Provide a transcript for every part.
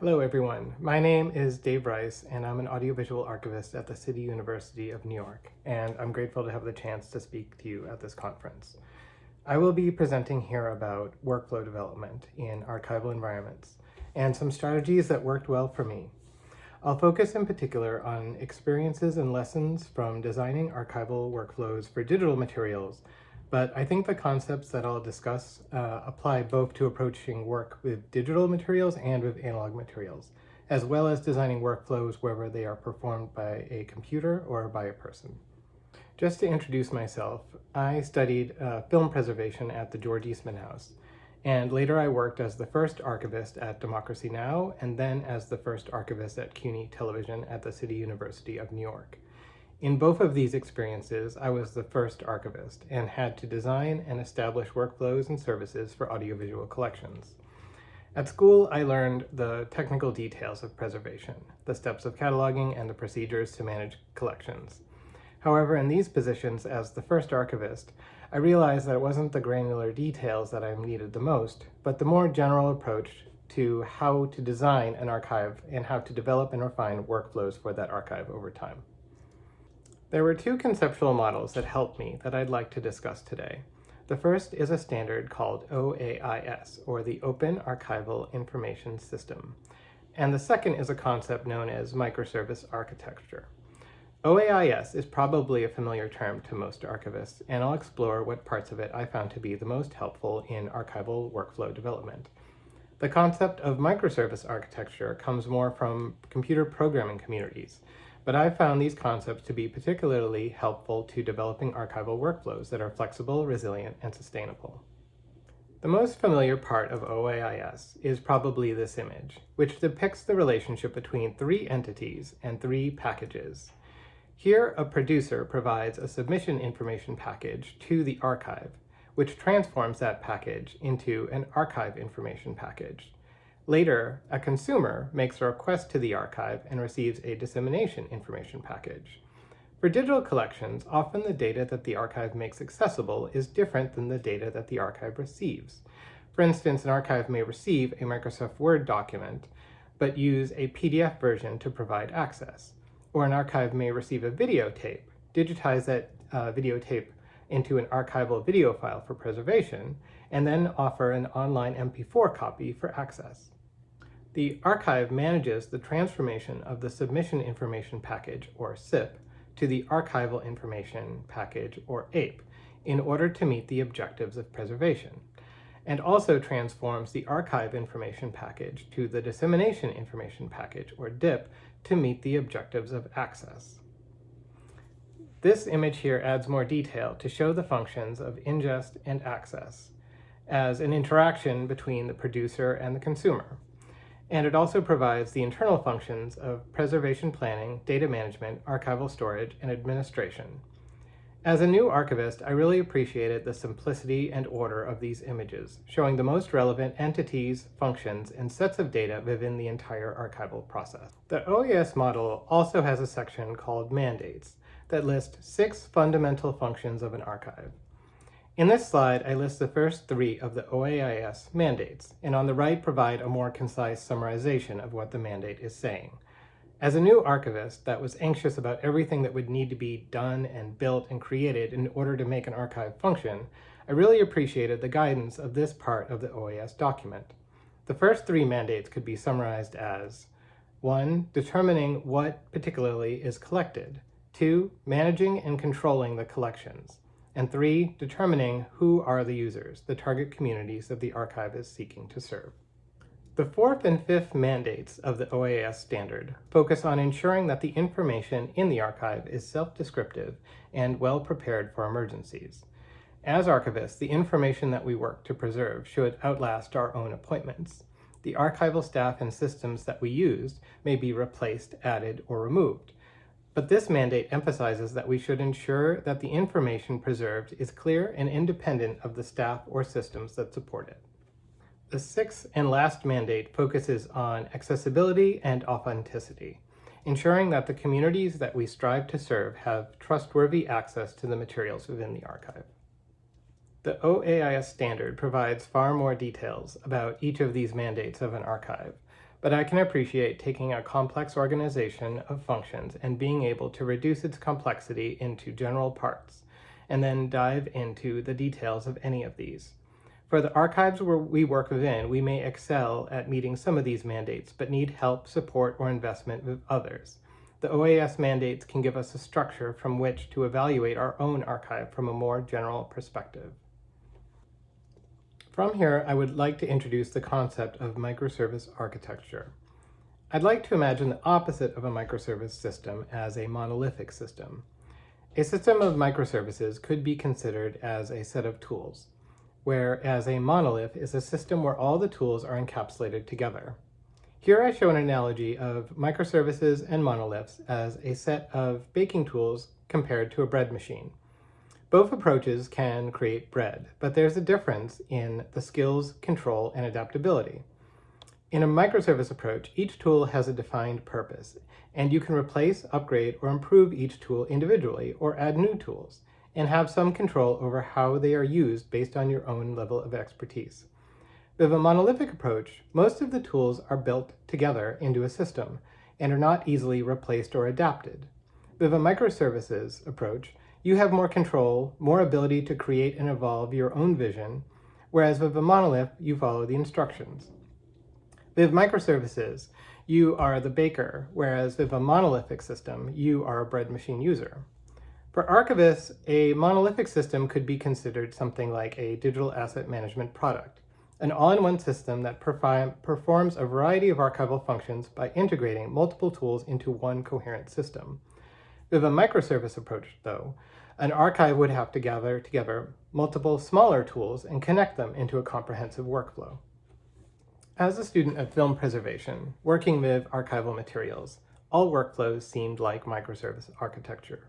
Hello everyone, my name is Dave Rice and I'm an audiovisual archivist at the City University of New York and I'm grateful to have the chance to speak to you at this conference. I will be presenting here about workflow development in archival environments and some strategies that worked well for me. I'll focus in particular on experiences and lessons from designing archival workflows for digital materials but I think the concepts that I'll discuss uh, apply both to approaching work with digital materials and with analog materials, as well as designing workflows whether they are performed by a computer or by a person. Just to introduce myself, I studied uh, film preservation at the George Eastman House, and later I worked as the first archivist at Democracy Now! and then as the first archivist at CUNY Television at the City University of New York. In both of these experiences, I was the first archivist and had to design and establish workflows and services for audiovisual collections. At school, I learned the technical details of preservation, the steps of cataloging, and the procedures to manage collections. However, in these positions as the first archivist, I realized that it wasn't the granular details that I needed the most, but the more general approach to how to design an archive and how to develop and refine workflows for that archive over time. There were two conceptual models that helped me that I'd like to discuss today. The first is a standard called OAIS, or the Open Archival Information System. And the second is a concept known as microservice architecture. OAIS is probably a familiar term to most archivists, and I'll explore what parts of it I found to be the most helpful in archival workflow development. The concept of microservice architecture comes more from computer programming communities, but I've found these concepts to be particularly helpful to developing archival workflows that are flexible, resilient, and sustainable. The most familiar part of OAIS is probably this image, which depicts the relationship between three entities and three packages. Here, a producer provides a submission information package to the archive, which transforms that package into an archive information package. Later, a consumer makes a request to the archive and receives a dissemination information package. For digital collections, often the data that the archive makes accessible is different than the data that the archive receives. For instance, an archive may receive a Microsoft Word document, but use a PDF version to provide access. Or an archive may receive a videotape, digitize that uh, videotape into an archival video file for preservation, and then offer an online MP4 copy for access. The archive manages the transformation of the submission information package, or SIP, to the archival information package, or AIP, in order to meet the objectives of preservation, and also transforms the archive information package to the dissemination information package, or DIP, to meet the objectives of access. This image here adds more detail to show the functions of ingest and access as an interaction between the producer and the consumer and it also provides the internal functions of preservation planning, data management, archival storage, and administration. As a new archivist, I really appreciated the simplicity and order of these images, showing the most relevant entities, functions, and sets of data within the entire archival process. The OAIS model also has a section called Mandates that list six fundamental functions of an archive. In this slide, I list the first three of the OAIS mandates, and on the right provide a more concise summarization of what the mandate is saying. As a new archivist that was anxious about everything that would need to be done and built and created in order to make an archive function, I really appreciated the guidance of this part of the OAIS document. The first three mandates could be summarized as 1. Determining what particularly is collected. 2. Managing and controlling the collections and three, determining who are the users, the target communities that the archive is seeking to serve. The fourth and fifth mandates of the OAIS standard focus on ensuring that the information in the archive is self-descriptive and well prepared for emergencies. As archivists, the information that we work to preserve should outlast our own appointments. The archival staff and systems that we used may be replaced, added, or removed, but this mandate emphasizes that we should ensure that the information preserved is clear and independent of the staff or systems that support it. The sixth and last mandate focuses on accessibility and authenticity, ensuring that the communities that we strive to serve have trustworthy access to the materials within the archive. The OAIS standard provides far more details about each of these mandates of an archive, but I can appreciate taking a complex organization of functions and being able to reduce its complexity into general parts, and then dive into the details of any of these. For the archives where we work within, we may excel at meeting some of these mandates, but need help, support, or investment with others. The OAIS mandates can give us a structure from which to evaluate our own archive from a more general perspective. From here, I would like to introduce the concept of microservice architecture. I'd like to imagine the opposite of a microservice system as a monolithic system. A system of microservices could be considered as a set of tools, whereas a monolith is a system where all the tools are encapsulated together. Here I show an analogy of microservices and monoliths as a set of baking tools compared to a bread machine. Both approaches can create bread, but there's a difference in the skills, control, and adaptability. In a microservice approach, each tool has a defined purpose, and you can replace, upgrade, or improve each tool individually, or add new tools, and have some control over how they are used based on your own level of expertise. With a monolithic approach, most of the tools are built together into a system, and are not easily replaced or adapted. With a microservices approach, you have more control, more ability to create and evolve your own vision, whereas with a monolith, you follow the instructions. With microservices, you are the baker, whereas with a monolithic system, you are a bread machine user. For archivists, a monolithic system could be considered something like a digital asset management product, an all-in-one system that performs a variety of archival functions by integrating multiple tools into one coherent system. With a microservice approach, though, an archive would have to gather together multiple smaller tools and connect them into a comprehensive workflow. As a student of film preservation, working with archival materials, all workflows seemed like microservice architecture.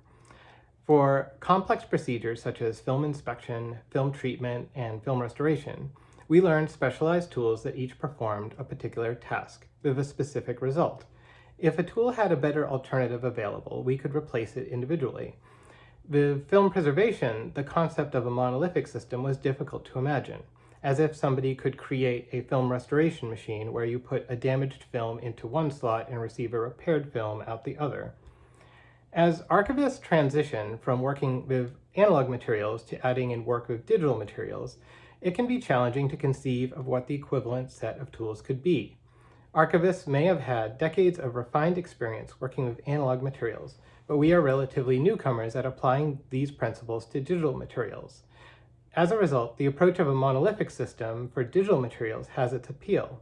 For complex procedures such as film inspection, film treatment, and film restoration, we learned specialized tools that each performed a particular task with a specific result, if a tool had a better alternative available, we could replace it individually. With film preservation, the concept of a monolithic system was difficult to imagine, as if somebody could create a film restoration machine where you put a damaged film into one slot and receive a repaired film out the other. As archivists transition from working with analog materials to adding in work with digital materials, it can be challenging to conceive of what the equivalent set of tools could be. Archivists may have had decades of refined experience working with analog materials, but we are relatively newcomers at applying these principles to digital materials. As a result, the approach of a monolithic system for digital materials has its appeal.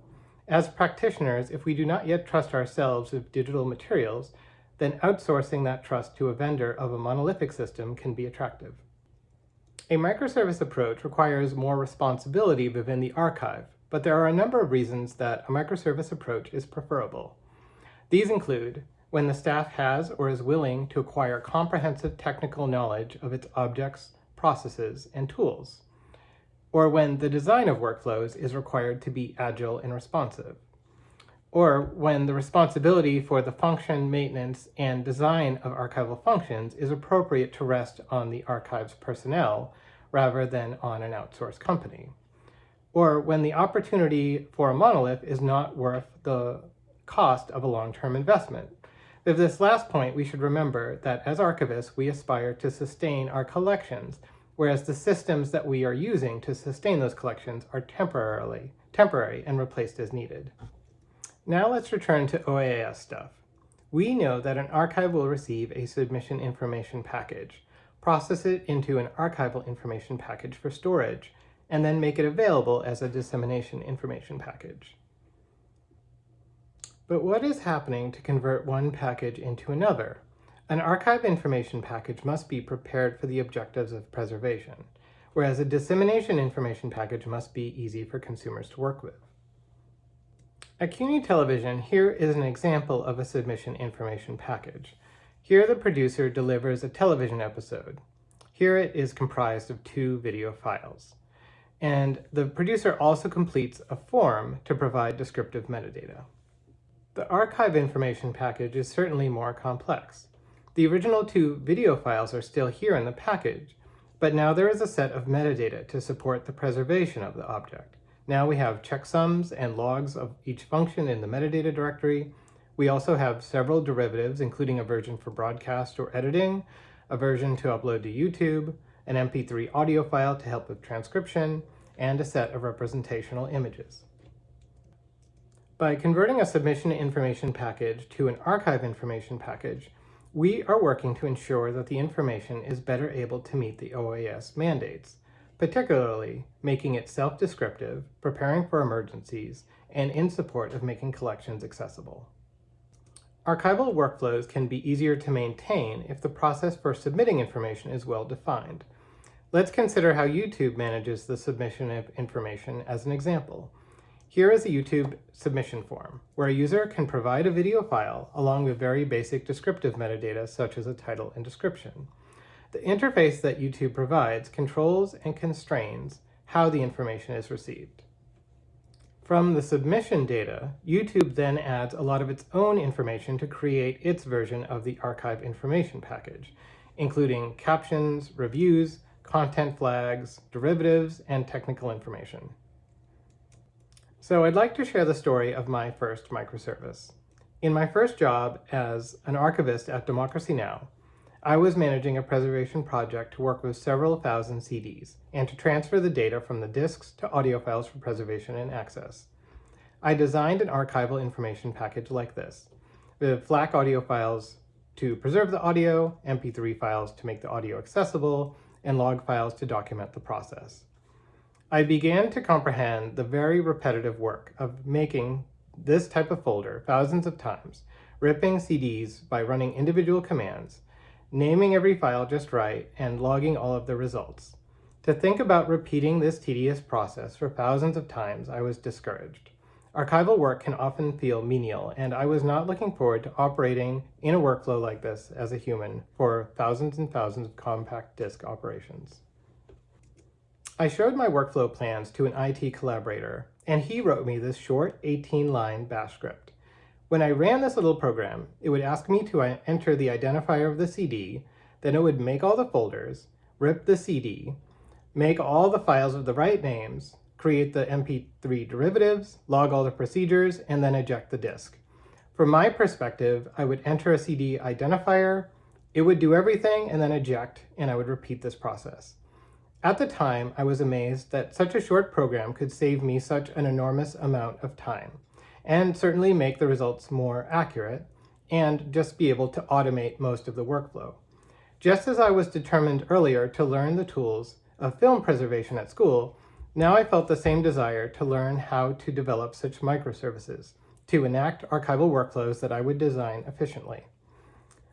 As practitioners, if we do not yet trust ourselves with digital materials, then outsourcing that trust to a vendor of a monolithic system can be attractive. A microservice approach requires more responsibility within the archive, but there are a number of reasons that a microservice approach is preferable. These include when the staff has or is willing to acquire comprehensive technical knowledge of its objects, processes, and tools, or when the design of workflows is required to be agile and responsive, or when the responsibility for the function, maintenance, and design of archival functions is appropriate to rest on the archive's personnel rather than on an outsourced company or when the opportunity for a monolith is not worth the cost of a long-term investment. With this last point, we should remember that as archivists, we aspire to sustain our collections, whereas the systems that we are using to sustain those collections are temporarily temporary and replaced as needed. Now let's return to OAIS stuff. We know that an archive will receive a submission information package, process it into an archival information package for storage, and then make it available as a dissemination information package. But what is happening to convert one package into another? An archive information package must be prepared for the objectives of preservation, whereas a dissemination information package must be easy for consumers to work with. At CUNY Television, here is an example of a submission information package. Here the producer delivers a television episode. Here it is comprised of two video files. And the producer also completes a form to provide descriptive metadata. The archive information package is certainly more complex. The original two video files are still here in the package, but now there is a set of metadata to support the preservation of the object. Now we have checksums and logs of each function in the metadata directory. We also have several derivatives, including a version for broadcast or editing, a version to upload to YouTube, an MP3 audio file to help with transcription, and a set of representational images. By converting a submission information package to an archive information package, we are working to ensure that the information is better able to meet the OAIS mandates, particularly making it self-descriptive, preparing for emergencies, and in support of making collections accessible. Archival workflows can be easier to maintain if the process for submitting information is well defined. Let's consider how YouTube manages the submission of information as an example. Here is a YouTube submission form, where a user can provide a video file along with very basic descriptive metadata such as a title and description. The interface that YouTube provides controls and constrains how the information is received. From the submission data, YouTube then adds a lot of its own information to create its version of the archive information package, including captions, reviews, content flags, derivatives, and technical information. So I'd like to share the story of my first microservice. In my first job as an archivist at Democracy Now!, I was managing a preservation project to work with several thousand CDs and to transfer the data from the disks to audio files for preservation and access. I designed an archival information package like this, The FLAC audio files to preserve the audio, MP3 files to make the audio accessible, and log files to document the process. I began to comprehend the very repetitive work of making this type of folder thousands of times, ripping CDs by running individual commands, naming every file just right, and logging all of the results. To think about repeating this tedious process for thousands of times, I was discouraged. Archival work can often feel menial, and I was not looking forward to operating in a workflow like this as a human for thousands and thousands of compact disk operations. I showed my workflow plans to an IT collaborator, and he wrote me this short 18-line bash script. When I ran this little program, it would ask me to uh, enter the identifier of the CD, then it would make all the folders, rip the CD, make all the files of the right names, create the MP3 derivatives, log all the procedures, and then eject the disk. From my perspective, I would enter a CD identifier, it would do everything and then eject, and I would repeat this process. At the time, I was amazed that such a short program could save me such an enormous amount of time, and certainly make the results more accurate, and just be able to automate most of the workflow. Just as I was determined earlier to learn the tools of film preservation at school, now I felt the same desire to learn how to develop such microservices, to enact archival workflows that I would design efficiently.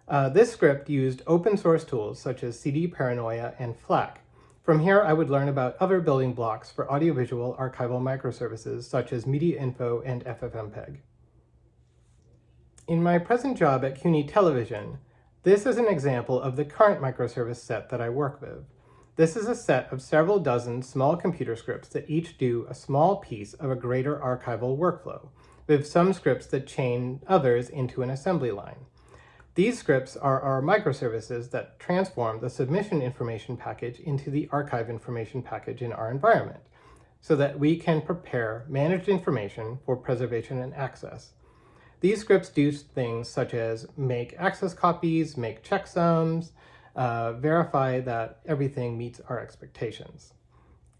Uh, this script used open source tools such as CD Paranoia and FLAC from here, I would learn about other building blocks for audiovisual archival microservices such as MediaInfo and FFmpeg. In my present job at CUNY Television, this is an example of the current microservice set that I work with. This is a set of several dozen small computer scripts that each do a small piece of a greater archival workflow, with some scripts that chain others into an assembly line. These scripts are our microservices that transform the submission information package into the archive information package in our environment so that we can prepare managed information for preservation and access. These scripts do things such as make access copies, make checksums, uh, verify that everything meets our expectations.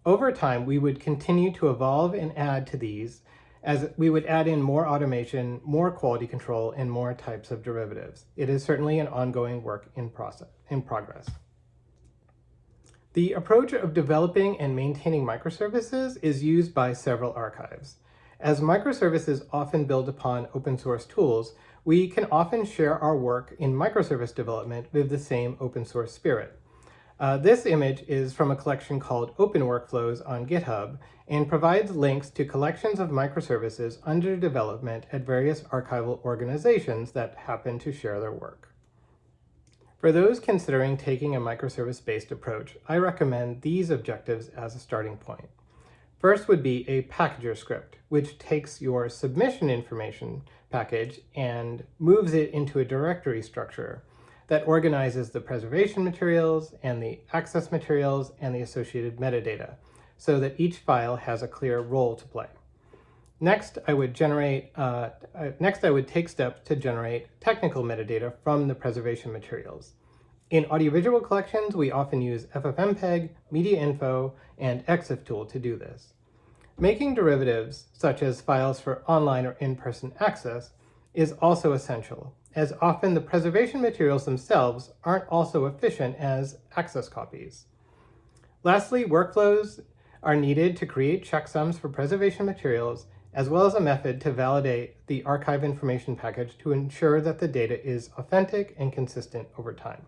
Over time, we would continue to evolve and add to these as we would add in more automation, more quality control, and more types of derivatives. It is certainly an ongoing work in, process, in progress. The approach of developing and maintaining microservices is used by several archives. As microservices often build upon open source tools, we can often share our work in microservice development with the same open source spirit. Uh, this image is from a collection called Open Workflows on GitHub and provides links to collections of microservices under development at various archival organizations that happen to share their work. For those considering taking a microservice-based approach, I recommend these objectives as a starting point. First would be a packager script, which takes your submission information package and moves it into a directory structure that organizes the preservation materials and the access materials and the associated metadata so that each file has a clear role to play. Next, I would generate, uh, uh, next I would take steps to generate technical metadata from the preservation materials. In audiovisual collections, we often use FFmpeg, MediaInfo, and ExifTool to do this. Making derivatives, such as files for online or in-person access, is also essential, as often the preservation materials themselves aren't also efficient as access copies. Lastly, workflows are needed to create checksums for preservation materials, as well as a method to validate the archive information package to ensure that the data is authentic and consistent over time.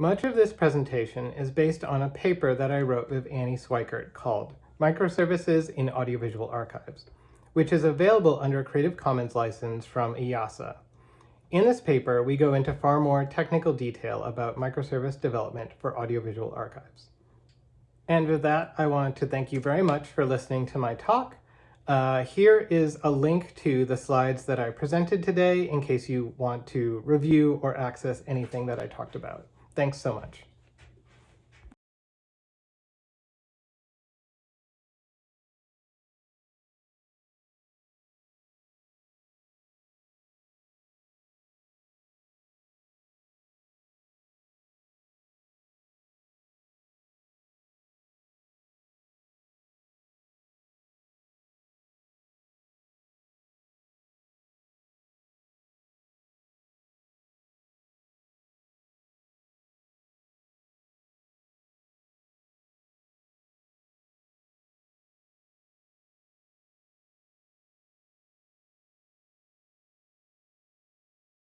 Much of this presentation is based on a paper that I wrote with Annie Schweikert called Microservices in Audiovisual Archives, which is available under a Creative Commons license from IASA. In this paper, we go into far more technical detail about microservice development for audiovisual archives. And with that, I want to thank you very much for listening to my talk. Uh, here is a link to the slides that I presented today in case you want to review or access anything that I talked about. Thanks so much.